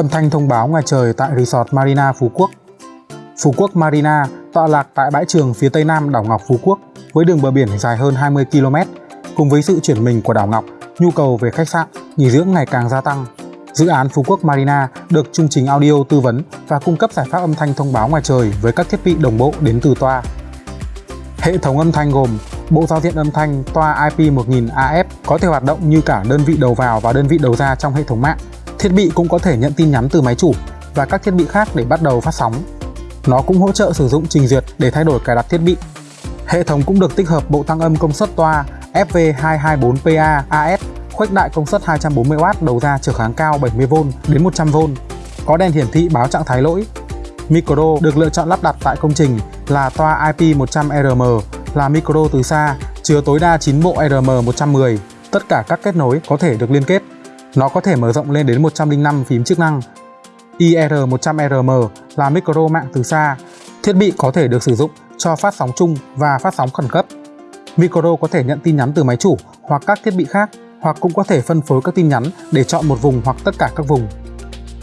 Âm thanh thông báo ngoài trời tại Resort Marina Phú Quốc Phú Quốc Marina tọa lạc tại bãi trường phía tây nam đảo Ngọc Phú Quốc với đường bờ biển dài hơn 20 km. Cùng với sự chuyển mình của đảo Ngọc, nhu cầu về khách sạn, nghỉ dưỡng ngày càng gia tăng. Dự án Phú Quốc Marina được chương trình audio tư vấn và cung cấp giải pháp âm thanh thông báo ngoài trời với các thiết bị đồng bộ đến từ toa. Hệ thống âm thanh gồm bộ giao diện âm thanh toa IP 1000 AF có thể hoạt động như cả đơn vị đầu vào và đơn vị đầu ra trong hệ thống mạng. Thiết bị cũng có thể nhận tin nhắn từ máy chủ và các thiết bị khác để bắt đầu phát sóng. Nó cũng hỗ trợ sử dụng trình duyệt để thay đổi cài đặt thiết bị. Hệ thống cũng được tích hợp bộ tăng âm công suất toa FV224PA AS khuếch đại công suất 240W đầu ra trở kháng cao 70V đến 100V, có đèn hiển thị báo trạng thái lỗi. Micro được lựa chọn lắp đặt tại công trình là toa IP100RM là micro từ xa, chứa tối đa 9 bộ RM110. Tất cả các kết nối có thể được liên kết. Nó có thể mở rộng lên đến 105 phím chức năng. IR100RM là micro mạng từ xa. Thiết bị có thể được sử dụng cho phát sóng chung và phát sóng khẩn cấp. Micro có thể nhận tin nhắn từ máy chủ hoặc các thiết bị khác, hoặc cũng có thể phân phối các tin nhắn để chọn một vùng hoặc tất cả các vùng.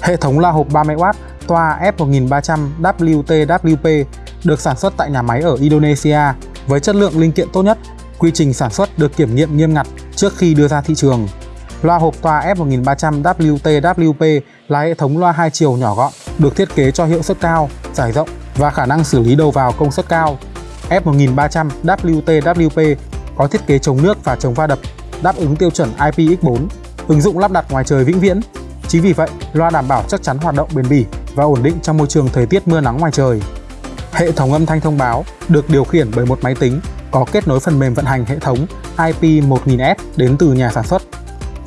Hệ thống la hộp 30W toa F1300 WTWP được sản xuất tại nhà máy ở Indonesia với chất lượng linh kiện tốt nhất. Quy trình sản xuất được kiểm nghiệm nghiêm ngặt trước khi đưa ra thị trường. Loa hộp toa F1300 WTWP là hệ thống loa hai chiều nhỏ gọn, được thiết kế cho hiệu suất cao, giải rộng và khả năng xử lý đầu vào công suất cao. F1300 WTWP có thiết kế chống nước và chống va đập, đáp ứng tiêu chuẩn IPX4, ứng dụng lắp đặt ngoài trời vĩnh viễn. Chính vì vậy, loa đảm bảo chắc chắn hoạt động bền bỉ và ổn định trong môi trường thời tiết mưa nắng ngoài trời. Hệ thống âm thanh thông báo được điều khiển bởi một máy tính có kết nối phần mềm vận hành hệ thống IP1000S đến từ nhà sản xuất.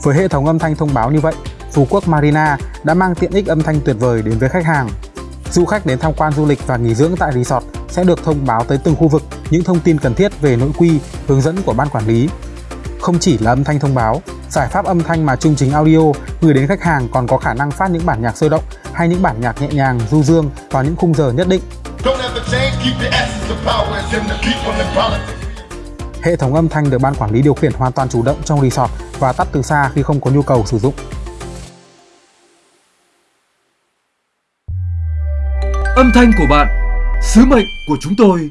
Với hệ thống âm thanh thông báo như vậy, Phú Quốc Marina đã mang tiện ích âm thanh tuyệt vời đến với khách hàng. Du khách đến tham quan du lịch và nghỉ dưỡng tại resort sẽ được thông báo tới từng khu vực những thông tin cần thiết về nội quy, hướng dẫn của ban quản lý. Không chỉ là âm thanh thông báo, giải pháp âm thanh mà chương trình audio gửi đến khách hàng còn có khả năng phát những bản nhạc sôi động hay những bản nhạc nhẹ nhàng, du dương vào những khung giờ nhất định. Hệ thống âm thanh được ban quản lý điều khiển hoàn toàn chủ động trong resort và tắt từ xa khi không có nhu cầu sử dụng. Âm thanh của bạn, sứ mệnh của chúng tôi.